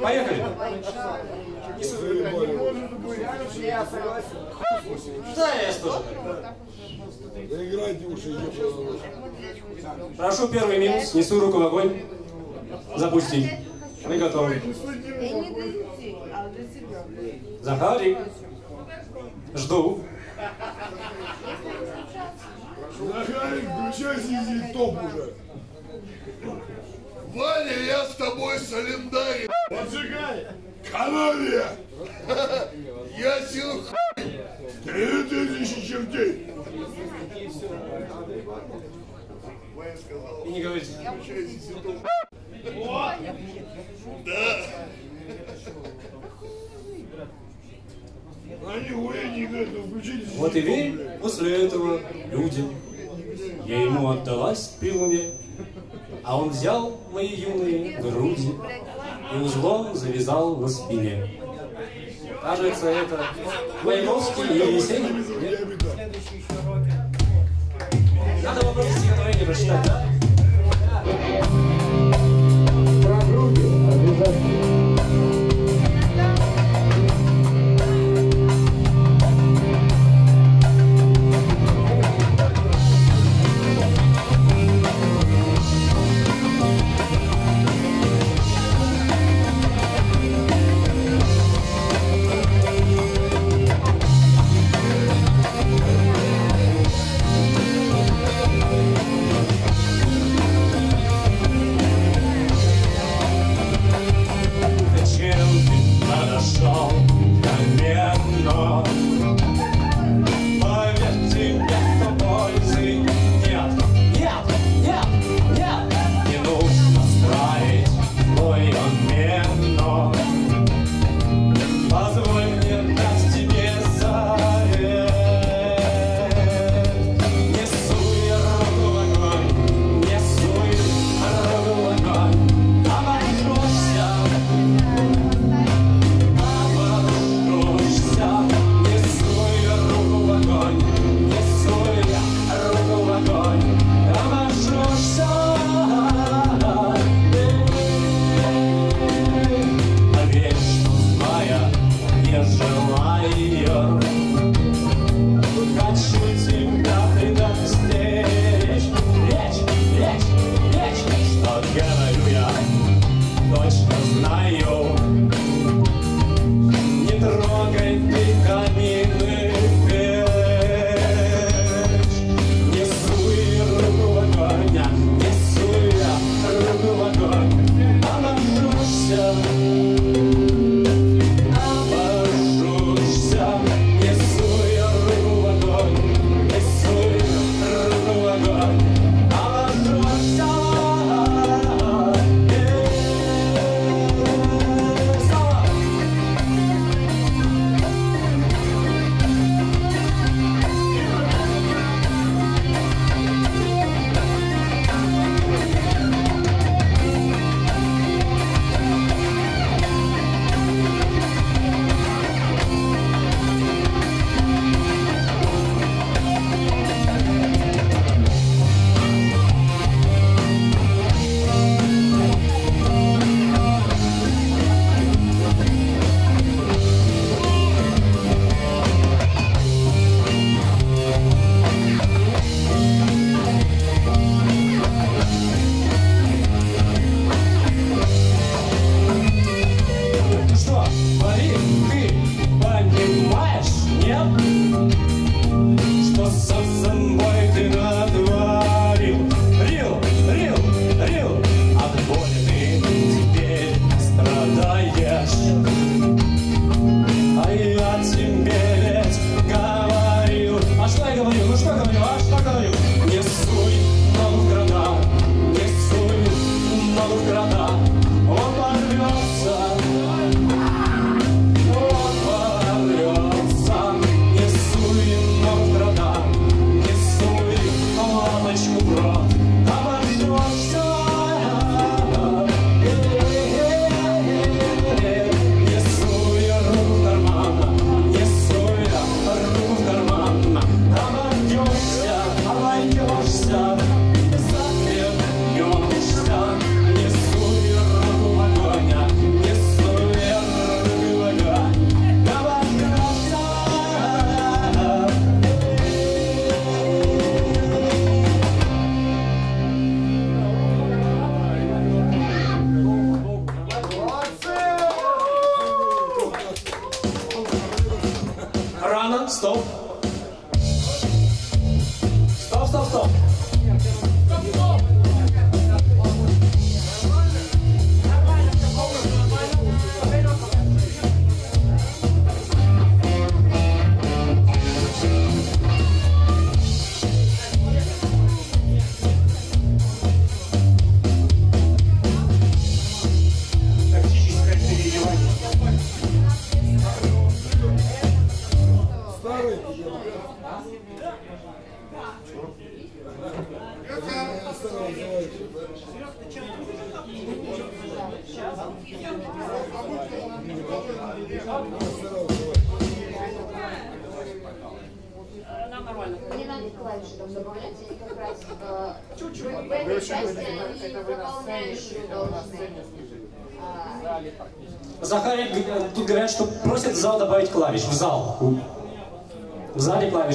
Поехали. Я тоже. Да и ебаного. Прошу первый минус, несу руку в огонь. Запусти. Мы готовы. Я. Захарик. Жду. Захарик, включайся и топ уже. Ваня, я с тобой солидарен. Поджигай! Канавия! Ясен хуй. Три тысячи чертей! И не говорите. Да. Ну включите Вот и верь, после этого люди. Я ему отдалась при луне, а он взял мои юные груди и узлом завязал на спине. Кажется, это Маяковский и Есенин. Надо вопросы стихотворения прочитать, да?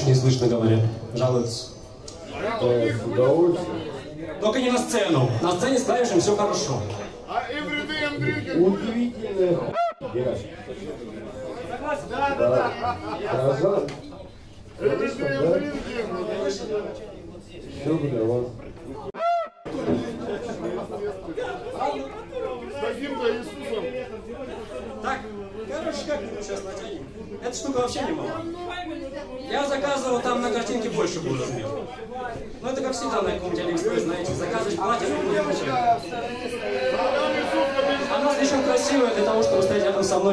не слышно говорят, жалуются. Только не на сцену. На сцене с клавишем все хорошо.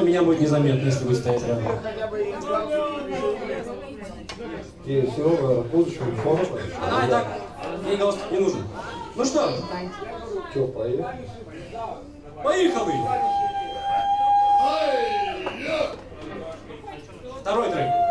меня будет незаметно, если будет стоять рядом. И все, будущего форма. Она и так, ей галстук не нужен. Ну что? Че, поехали? Поехали! Второй трек.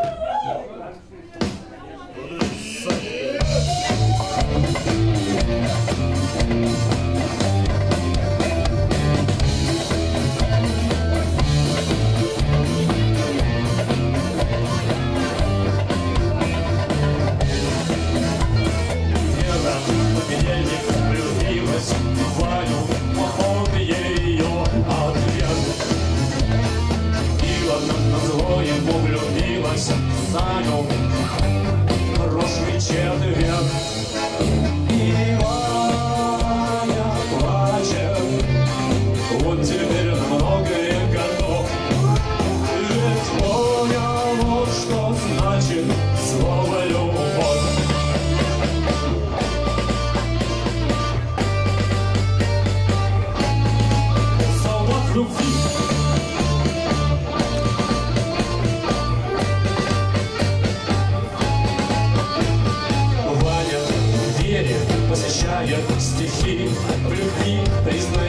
любви признать.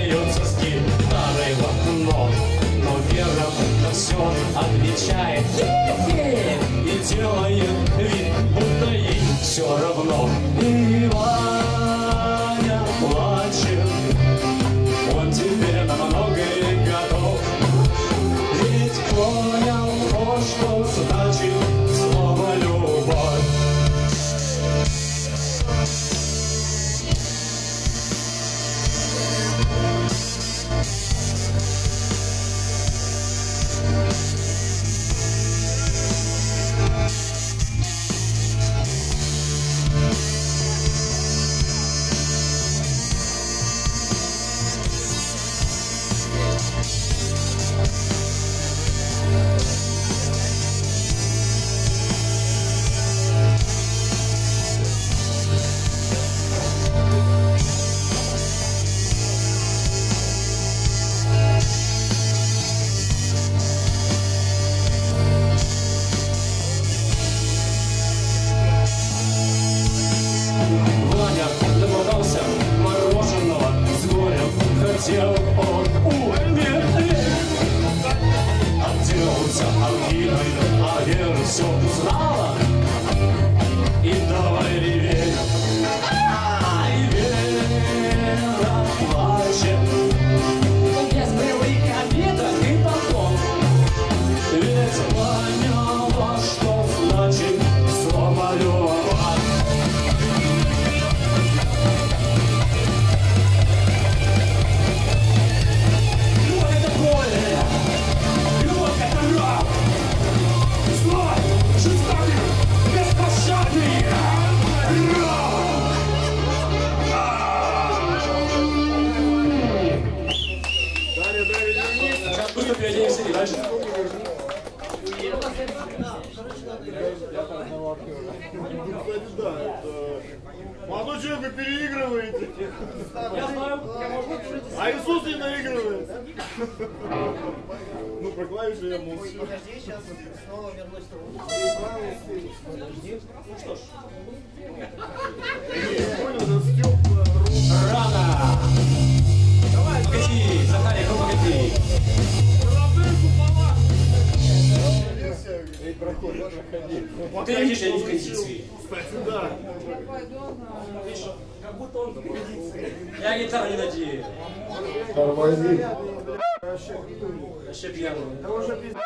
Да уже пиздец.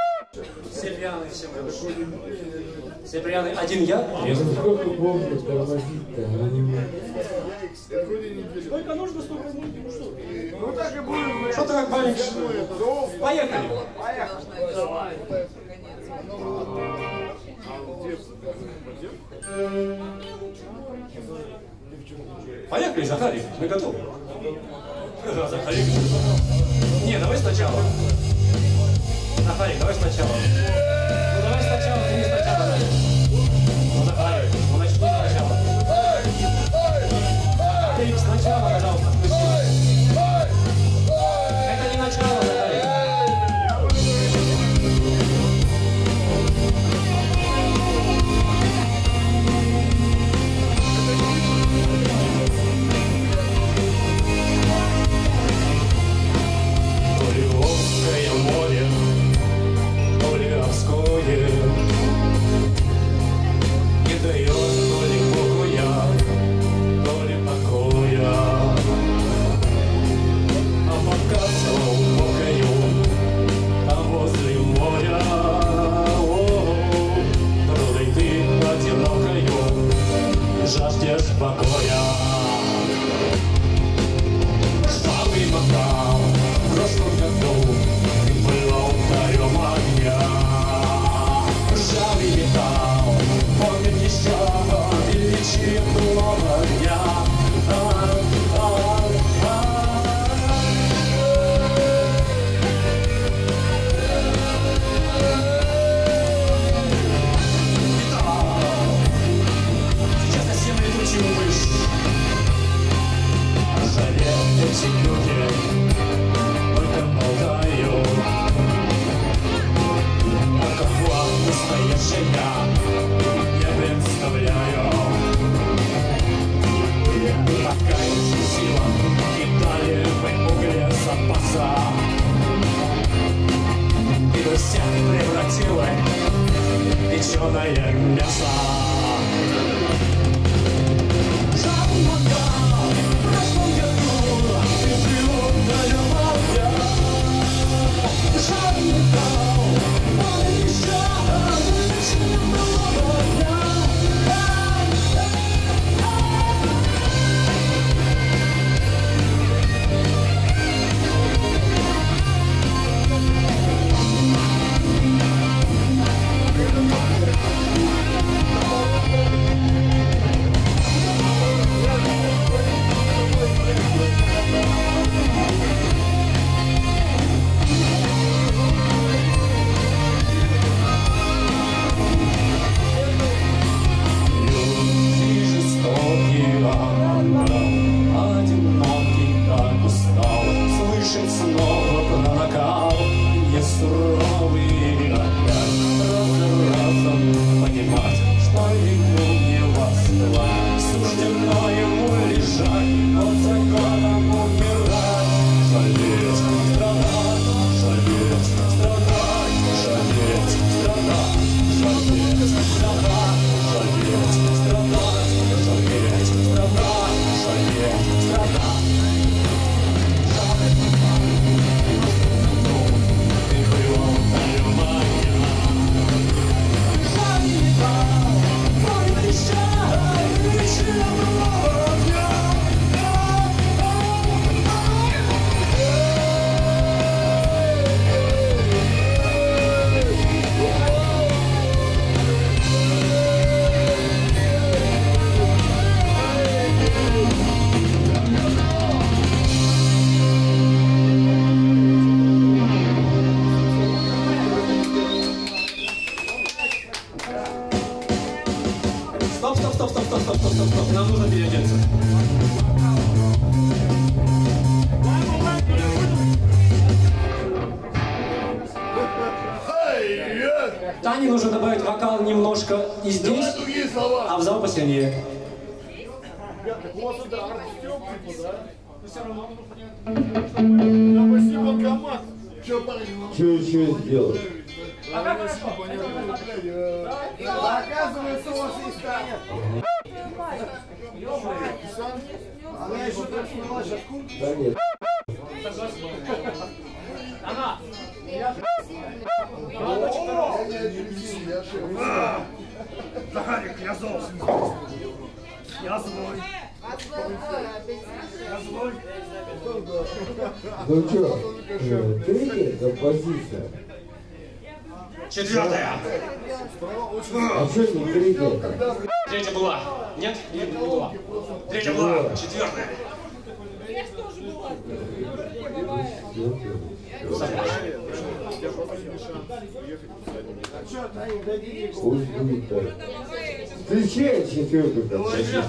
Северяны всем хорошо. Один я? Я сколько помню, тормозить-то, а не мы. Сколько нужно, столько будет, ну что? Ну так и будем. Что ты как болишь? Поехали. Поехали. Поехали, Захарик, мы готовы. Захарик. Не, давай сначала. Нафарик, давай сначала. Стоп, стоп, нам нужно переодеться. Тане нужно добавить вокал немножко и здесь, а в зал посильнее. Ребята, у вас это арт-стёб, типа, да? Но все равно Там почти банкомат. Че, парень, ну, Что еще сделать? Оказывается, у вас есть Таня. Она еще так сняла сейчас куртку. Да нет. я не один, я шеф. Гарик, я зол. Я злой. Я злой. Ну что, э, третья композиция. Четвертая. Третья? Была. Нет? Не, не была. Третья была. Четвертая. Пусть будет так. Встречай четвертую композицию.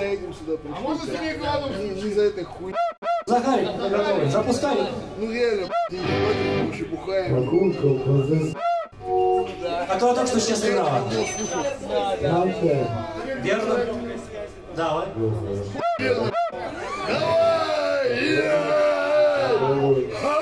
за этим сюда пришли. А можно с рекламу? Не, не за этой хуй. Захарик, готовый, ну, запускай. Ну реально, не против, мы уже бухаем. Которая а только что сейчас играла. Верно? Давай. Верно. Давай!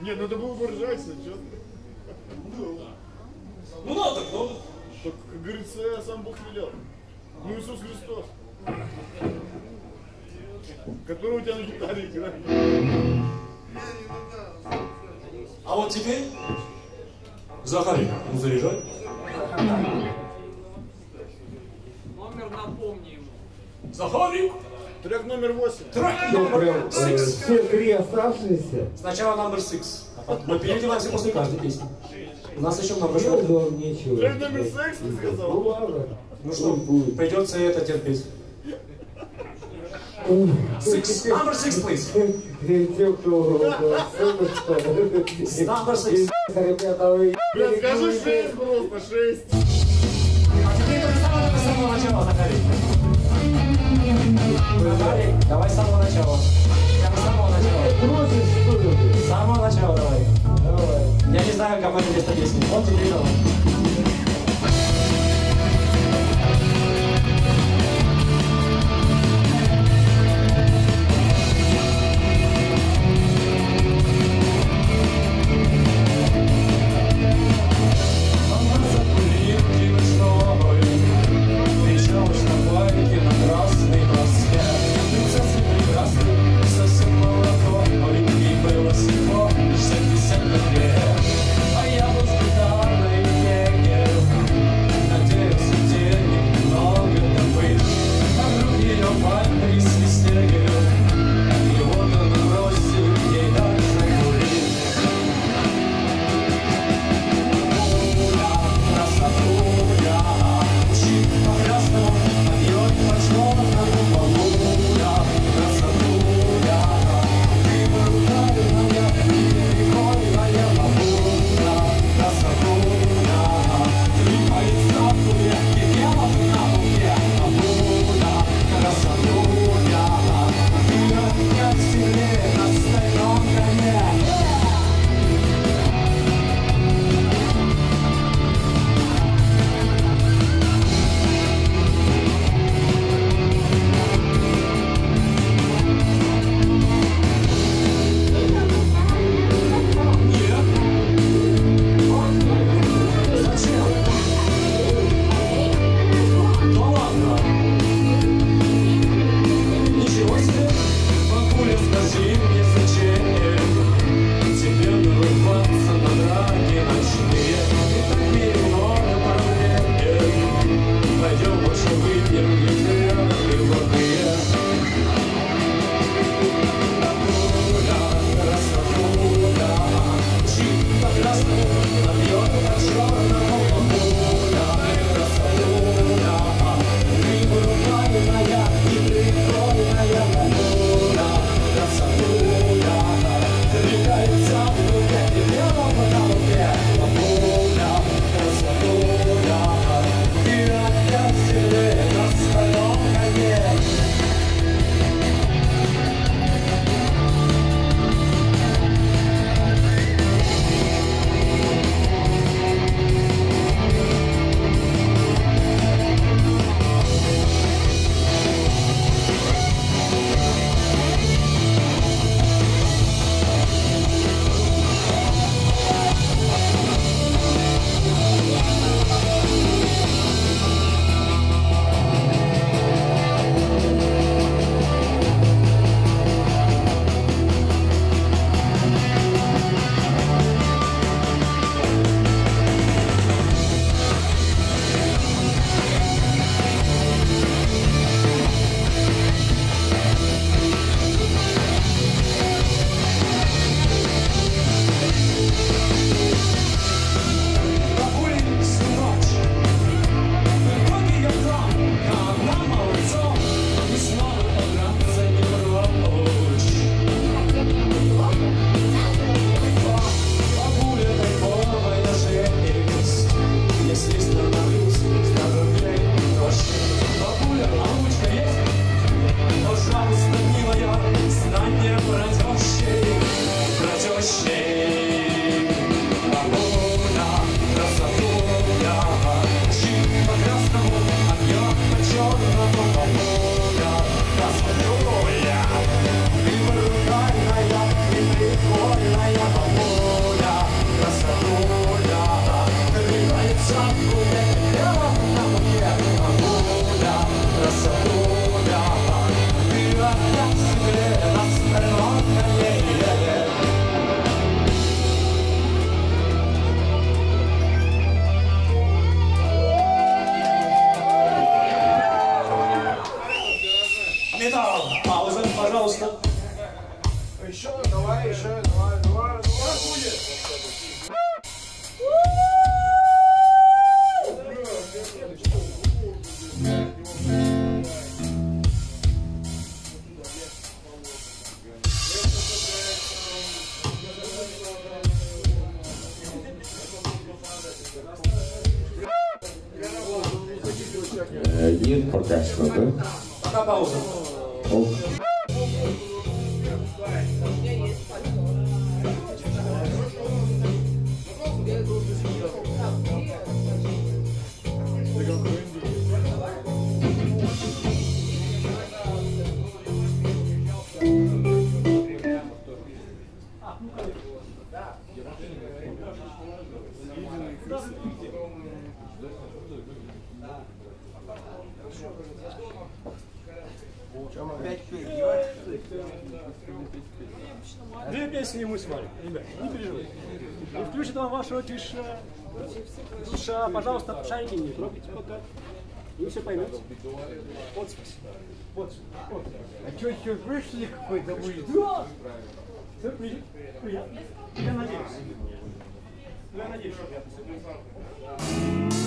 Не, ну это было бы ржачно, честно. Ну, ну надо, ну. Так, как говорится, сам Бог велел. Ну, Иисус Христос. Который у тебя на гитаре играет. А вот теперь Захарик, ну заряжай. Номер напомни ему. Захарик! Трек номер восемь. Трек э, номер э, шесть. Все три оставшиеся. Сначала номер шесть. Мы переливаемся после каждой песни. У нас еще много шоу. Трек номер шесть ты сказал? Ну ладно. Ну что, придется это терпеть. Six. Номер шесть, please. Number six. Блин, скажи шесть просто, шесть. А тебе это самое самого начала, Захарий. Давай, давай с самого начала. Прям с самого начала. Бросишь. С самого начала давай. Давай. Я не знаю, кому это место песни. Вот тебе давай. 하시더라고요. пожалуйста, шарики не трогайте пока. Вы все поймете. Вот, Подпись. вот. А что, еще вышли какой-то будет? Да! Все приятно. Я надеюсь. Я надеюсь, что приятно.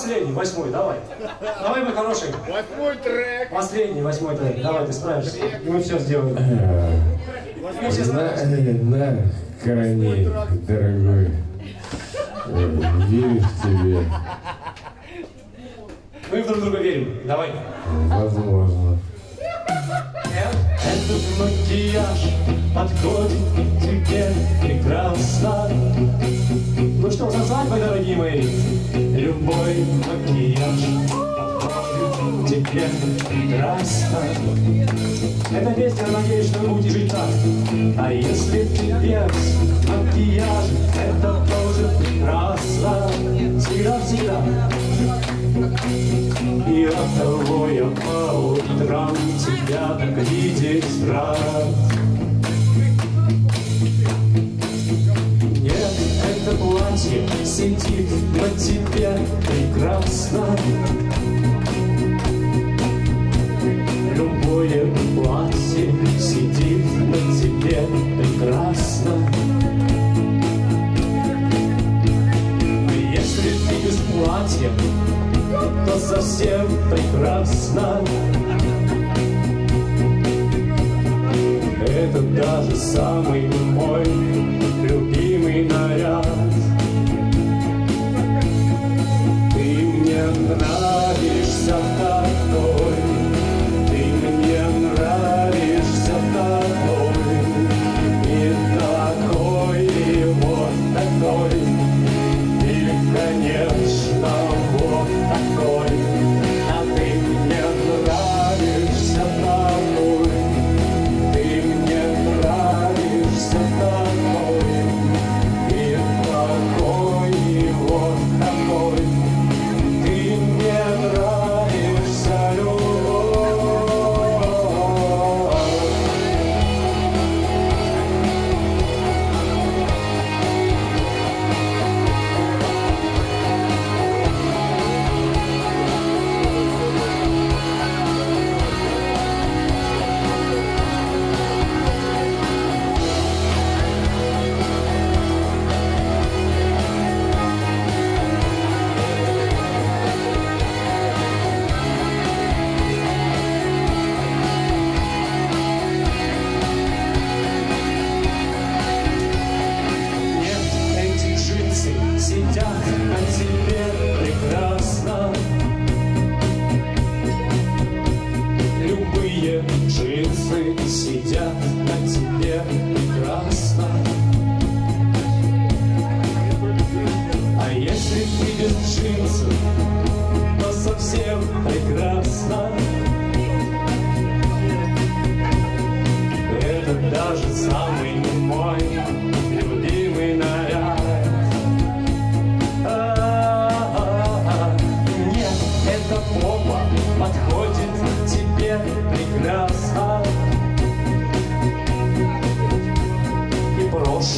Последний, восьмой, давай. Давай, мой хороший. Восьмой трек. Последний, восьмой трек. Давай, ты справишься. И мы все сделаем. Мы все На, справимся. на коне, дорогой. Верю в тебе. Мы друг друга верим. Давай. Возможно. Этот макияж подходит тебе прекрасно. Что, за свадьбой, дорогие мои? Любой макияж тебе прекрасно. Эта песня, надеюсь, что жить так. А если ты без макияжа, это тоже прекрасно. Всегда-всегда. И от того я по утрам тебя так видеть рад. Это платье сидит на тебе прекрасно. Любое платье сидит на тебе прекрасно. Если ты без платья, то совсем прекрасно. Это даже самый мой любимый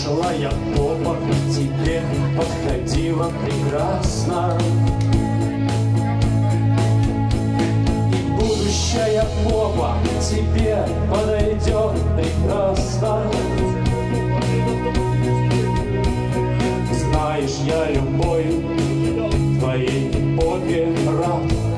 прошлая попа тебе подходила прекрасно. И будущая попа тебе подойдет прекрасно. Знаешь, я любой твоей попе рад.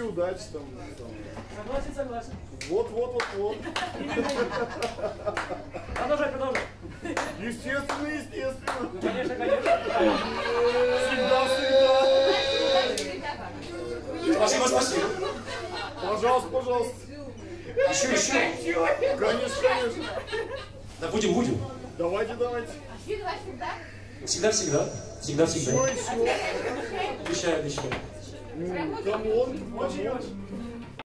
Удачи, удачи там. там. Согласен, согласен. Вот, вот, вот, вот. Продолжай, продолжай. Естественно, естественно. Конечно, конечно. Всегда, всегда. Спасибо, спасибо. Пожалуйста, пожалуйста. Еще, еще. Конечно, конечно. Да будем, будем. Давайте, давайте. Всегда, всегда. Всегда, всегда. Еще, еще. Обещаю, обещаю. Hum, então, onde.